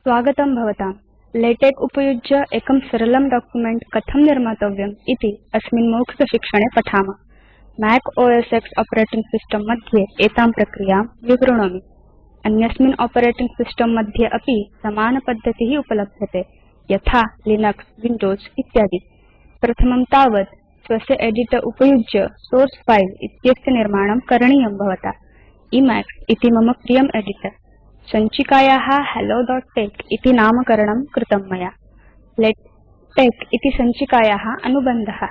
स्वागतं भवतां। लेटेक उपयुज्य एकं सरलं डॉक्युमेंट कथं निर्मातव्यम् इति अस्मिन् मौखिकशिक्षणे पठाम। Mac OS X operating system मध्ये एतां प्रक्रियाँ विवृणोमि। अन्यस्मिन् आपरेटिंग सिस्टम् मध्ये अपि समानपद्धति उपलभ्यते, यथा लिनक्स विंडोज़ इत्यादि। प्रथमं तावत् स्वस्य एडिटर उपयुज्य सोर्स फिले इत्यस्य निर्माणं करणीयं भवता। Emacs इति मम प्रियम् एडिटर सञ्चिकाया helloटेक् इति नामकरणं कृतं मया। लेटेक इति सञ्चिकाया अनुबन्ध।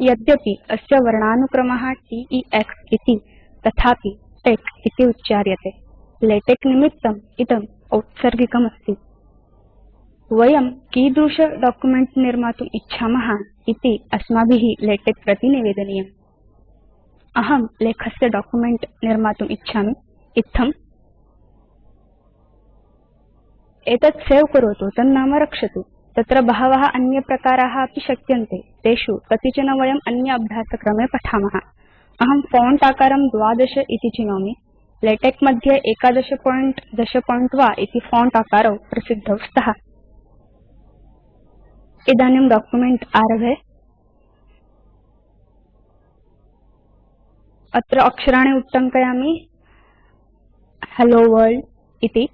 यद्यपि अस्य वर्णानुक्रम टेक्स् इति तथापि टेक् इति उच्चार्यते। लेटेक निमित्तम् इदम् औत्सर्गिकमस्ति। वयं कीदृश डॉक्युमेंट निर्मातुम् इच्छाम इति अस्माभि लेटेक प्रति निवेदनीयम्। अहं लेखस्य डॉक्युमेंट निर्मातुम् इच्छामि। इत्थम् एतत् सवे करोतु तन्नाम रक्षतु। तत्र बहव अन्यप्रकारा अपि शक्यन्ते। तेषु कतिचन वयम् अन्य अभ्यासक्रमे पठाम। अहं फोंट आकारं 12 इति चिनोमि। लेटेक मध्ये 11 पॉइंट 10 पॉइंट वा इति फोंट आकारौ प्रसिद्धौ स्तः। इदानीं डॉक्युमेंट आरभे। अत्र अक्षराणि उट्टङ्कयामि। हेलो वर्ल्ड इति।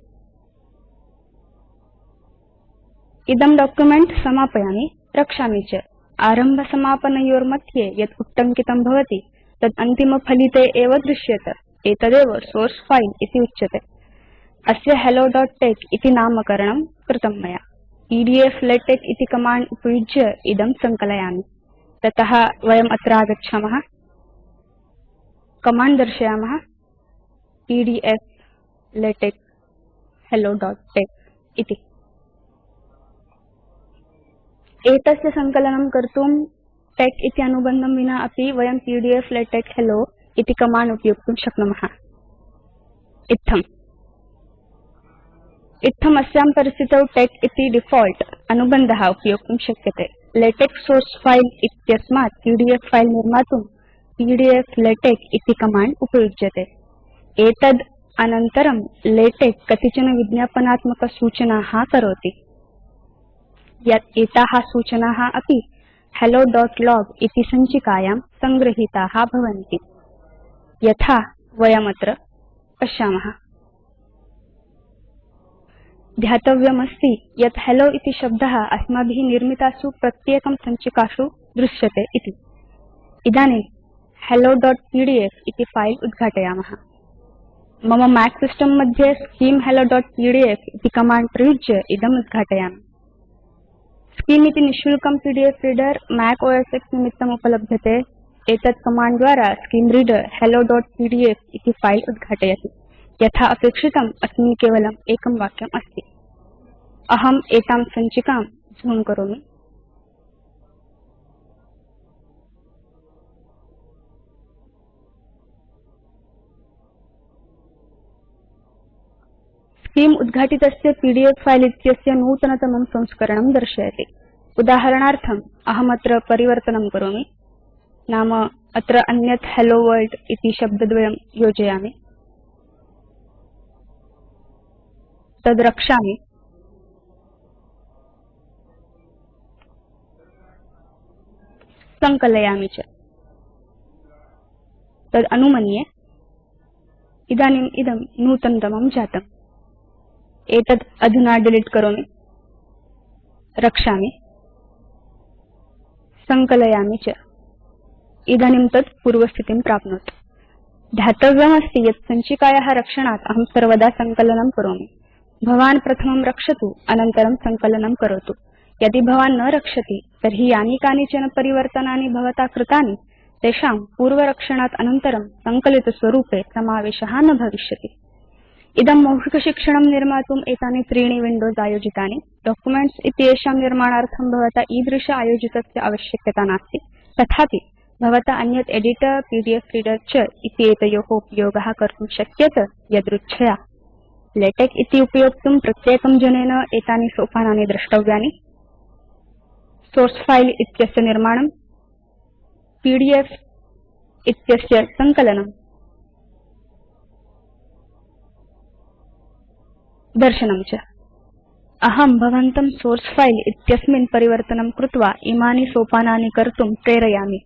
इदं डॉक्युमेंट समापयामि, रक्षामि च। आरंभ समापनयोर्मध्ये यत् उट्टङ्कितं भवति, तत् अन्तिमफलिते एव दृश्येत, एतदेव सोर्स फिले इति उच्यते। अस्य helloटेक् इति नामकरणं कृतं मया। पीडीएफ लेटेक इति कमाण्ड उपयुज्य इदं सङ्कलयामि। तत वयम् अत्र आगच्छामः। कमाण्ड दर्शयाम। पीडीएफ लेटेक helloटेक्स् इति। एतस्य सङ्कलनं कर्तुं टेक् इति अनुबन्धं विना अपि वयं पीडीएफ लेटेक हेल्लो इति कमाण्ड उपयोक्तुं शक्नुमः। इत्थम्। इत्थम् अस्यां परिस्थितौ टेक् इति डिफॉल्ट् अनुबन्ध उपयोक्तुं शक्यते। लेटेक सोर्स फिले इत्यस्मात् पीडीएफ फिले निर्मातुं पीडीएफ लेटेक इति कमाण्ड उपयुज्यते। एतद् अनन्तरं लेटेक कतिचन विज्ञापनात्मक सूचनाः करोति। यत् एताः सूचनाः अपि helloलॉग इति सञ्चिकायां संगृहीताः भवन्ति। यथा वयमत्र पश्यामः। ध्यातव्यमस्ति यत् हेल्लो इति शब्दः अस्माभि निर्मितासु प्रत्येकं सञ्चिकासु दृश्यते इति। इदानीं helloपीडीएफ इति फिले उद्घाटयाम। मम मैक सिस्टम् मध्ये स्किम् helloपीडीएफ इति कमाण्ड प्रयुज्य इदम् उद्घाटयामि। स्किम् इति निशुल्कं PDF reader Mac OS X निमित्तम् उपलभ्यते। एतत् कमाण्ड द्वारा स्किम् रीडर helloपीडीएफ इति फिले उद्घाटयति। यथा अपेक्षितम्, अस्मिन् केवलम् एकं वाक्यम् अस्ति। अहम् एतां स्किम् उद्घाटितस्य पीडीएफ फिले इत्यस्य नूतनतमं संस्करणं दर्शयति. उदाहरणार्थम् अहमत्र परिवर्तनं करोमि. नाम अत्र अन्यत् हेल्लो वर्ल्ड इति शब्दद्वयं योजयामि. तद् रक्षामि. सङ्कलयामि तद् नूतनतमं जातम्. एतद् अधुना डिलीट करोमि। रक्षामि। सङ्कलयामि च। इदानीं तत् पूर्वस्थितिं प्राप्नोत्। ध्यातव्यमस्ति यत् सञ्चिकाया रक्षणात् अहं सर्वदा सङ्कलनं करोमि। भवान् प्रथमं रक्षतु अनन्तरं सङ्कलनं करोतु। यदि भवान् न रक्षति तर्हि यानि कानिचन परिवर्तनानि भवता कृतानि तेषां पूर्वरक्षणात् अनन्तरं सङ्कलितस्वरूपे समावेश न भविष्यति। इदं मौखिकशिक्षणं निर्मातुम् एतानि त्रीणि विंडोज़ आयोजितानि। डॉक्युमेंट्स् इत्येषां निर्माणार्थं भवता ईदृश आयोजितस्य आवश्यकता नास्ति। तथापि, भवता अन्यत् एडिटर पीडीएफ रीडर च इत्येतयोः उपयोगः कर्तुं शक्येत यदृच्छया। लेटेक इति उपयोक्तुं प्रत्येकं जनेन एतानि सोपानानि द्रष्टव्यानि। सोर्स फिले इत्यस्य निर्माणं पीडीएफ इत्यस्य सङ्कलनम्। दर्शनं च। अहं भवन्तं सोर्स फिले इत्यस्मिन् परिवर्तनं कृत्वा इमानि सोपानानि कर्तुं प्रेरयामि।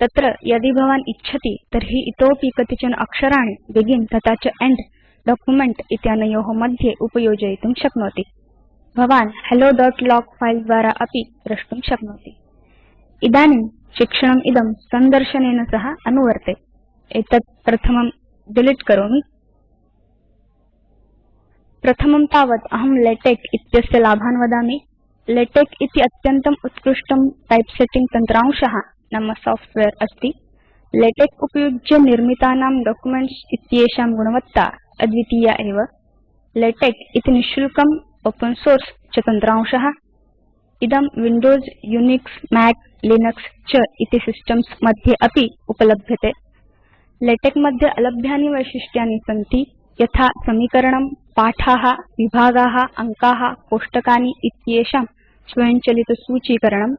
तत्र यदि भवान् इच्छति तर्हि इतोऽपि कतिचन अक्षराणि बेगिन् तथा च एण्ड डॉक्युमेंट इत्यनयो मध्ये उपयोजयितुं शक्नोति। भवान् helloलॉग फिले द्वारा अपि द्रष्टुं शक्नोति। इदानीं शिक्षणमिदं सन्दर्शनेन सह अनुवर्ते। एतत् प्रथमं डिलीट करोमि प्रथमं तावत् अहं लेटेक इत्यस्य लाभान् वदामि। लेटेक इति अत्यन्तम् उत्कृष्टं टाइपसेटिंग तन्त्रांश नाम सॉफ्टवेयर अस्ति। लेटेक उपयुज्य निर्मितानां डॉक्युमेंट्स् इत्येषां गुणवत्ता अद्वितीया एव। लेटेक इति निशुल्कं ओपेन सोर्स च तन्त्रांश। इदं विंडोज़ यूनिक्स मैक लिनक्स च इति सिस्टम्स् मध्ये अपि उपलभ्यते। लेटेक मध्ये अलभ्यानि वैशिष्ट्यानि सन्ति। यथा समीकरणं पाठाः विभागाः अङ्काः कोष्टकानि इत्येषां स्वयंचलितसूचीकरणं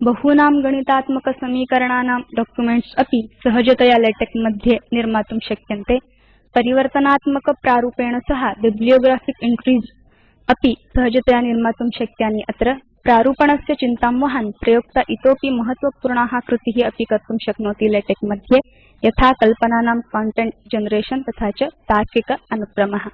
बहूनां गणितात्मक समीकरणानां डॉक्युमेंट्स् अपि सहजतया लेटेकमध्ये निर्मातुं शक्यन्ते। परिवर्तनात्मक प्रारूपेण सह बिब्लियोग्राफिक एन्ट्रीज़ अपि सहजतया निर्मातुं शक्यानि अत्र। प्रारूपणस्य चिन्तां वहन् प्रयोक्ता इतोपि महत्त्वपूर्णा कृति अपि कर्तुं शक्नोति लेटेकमध्ये। यथा कल्पनानां कन्टेन्ट् जनरेशन् तथा च तार्किक अनुक्रमः।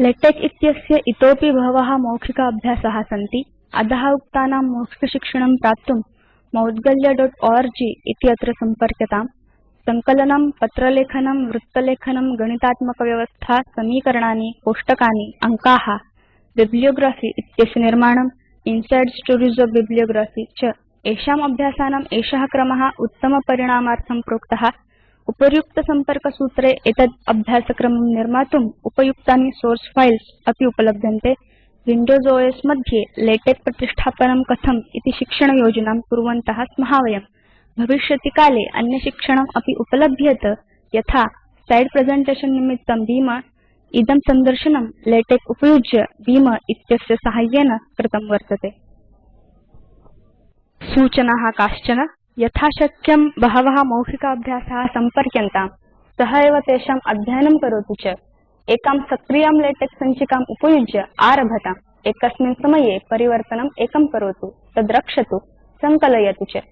लेटेक इत्यस्य इतोऽपि बहव मौखिक अभ्यासा सन्ति। अध उक्तानां मौखिकशिक्षणं प्राप्तुं moudgalyaओर्ग इति अत्र सम्पर्क्यताम् संकलनं पत्रलेखनं, वृत्तलेखनं, गणितात्मकव्यवस्था, समीकरणानि, कोष्टकानि, अङ्का, बिब्लियोग्राफी इत्यस्य निर्माणम् इनसाइड स्टोरीज़ ओफ बिब्लियोग्राफी च। एषाम् अभ्यासानाम् एष क्रम उत्तमपरिणामार्थं प्रोक्त। उपर्युक्त संपर्कसूत्रे एतद् अभ्यासक्रमं निर्मातुम् उपयुक्तानि सोर्स फाइल्स् अपि उपलभ्यन्ते। विंडोज़ ओस् मध्ये लेटेक प्रतिष्ठापनं कथम् इति शिक्षणयोजनां कुर्वन्त स्मः वयम्। भविष्यति काले अन्य शिक्षणम् अपि उपलभ्येत यथा स्लाइड् प्रेजेन्टेशन् निमित्तं बीम इदं सन्दर्शनं लेटेक उपयुज्य बीम इत्यस्य साहाय्येन कृतं वर्तते। सूचना काश्चन। यथाशक्यं बहवः मौखिकाभ्यासाः सम्पर्क्यन्ताम्। सः एव तेषाम् अध्ययनं करोतु च। एकां सक्रियां लेटेक् सञ्चिकाम् उपयुज्य आरभताम्। एकस्मिन् समये परिवर्तनम् एकं करोतु तद्रक्षतु सङ्कलयतु च।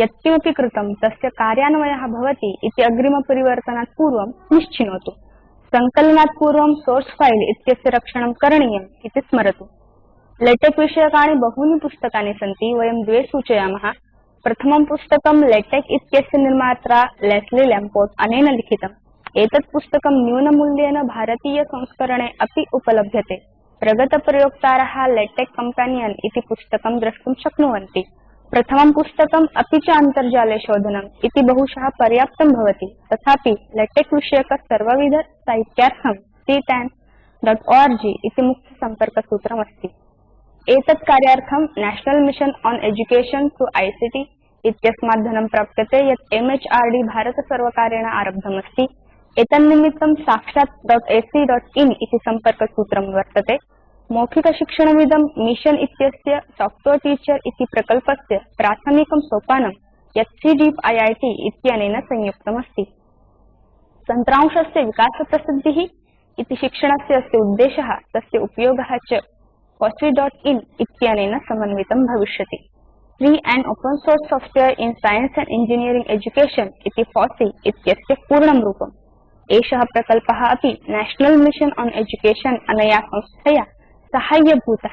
यत्किमपि कृतं तस्य कार्यान्वयः भवति इति अग्रिमपरिवर्तनात् पूर्वं निश्चिनोतु। सङ्कलनात् पूर्वं सोर्स् फ़ैल् इत्यस्य रक्षणं करणीयम् इति स्मरतु। लेटेक् विषयकाणि बहूनि पुस्तकानि सन्ति वयं द्वे सूचयामः। प्रथमं पुस्तकं लेटेक इत्यस्य निर्मात्रा लेस्ली लैम्पोर्ट अनेन लिखितम् एतत् पुस्तकं न्यूनमूल्येन भारतीय संस्करणे अपि उपलभ्यते। प्रगतप्रयोक्तारः लेटेक कम्पेनियन् इति पुस्तकं द्रष्टुं शक्नुवन्ति। प्रथमं पुस्तकम् अपि च अन्तर्जाले शोधनम् इति बहुशः पर्याप्तं भवति। तथापि लेटेक विषयक सर्वविध साहित्यार्थं ctanओर्ग इति मुख्यसम्पर्कसूत्रमस्ति एतत् कार्यार्थं National Mission on Education through ICT इत्यस्मात् धनं प्राप्यते यत् एमएचआरडी भारतसर्वकारेण आरब्धमस्ति। एतन्निमित्तं साक्षात् ac.in इति सम्पर्कसूत्रं वर्तते। मौखिकशिक्षणमिदं मिशन इत्यस्य सॉफ्टवेयर टीचर इति प्रकल्पस्य प्राथमिकं सोपानं यत् सीडीप आईआईटी इत्यनेन संयुक्तमस्ति। तन्त्रांशस्य विकासप्रसिद्धिः इति शिक्षणस्य अस्य उद्देशः तस्य उपयोगः च fossee इत्यनेन समन्वितं भविष्यति। Free and open source software in science and engineering education इति FOSSEE इत्यस्य पूर्णं रूपम्। एषः प्रकल्पः अपि नेशनल मिशन ओन् एजुकेशन अनया संस्थया साहाय्यभूत।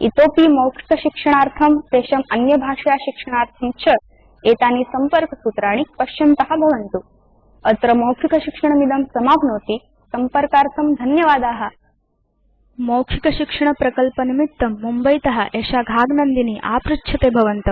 इतोऽपि मौखिकशिक्षणार्थं तेषाम् अन्यभाषया शिक्षणार्थं च एतानि सम्पर्कसूत्राणि पश्यन्त भवन्तु। अत्र मौखिकशिक्षणमिदं समाप्नोति। सम्पर्कार्थं धन्यवादा। मौखिकशिक्षणप्रकल्पनिमित्तं मुम्बईतः एषा घाग नन्दिनी आपृच्छते भवन्तम्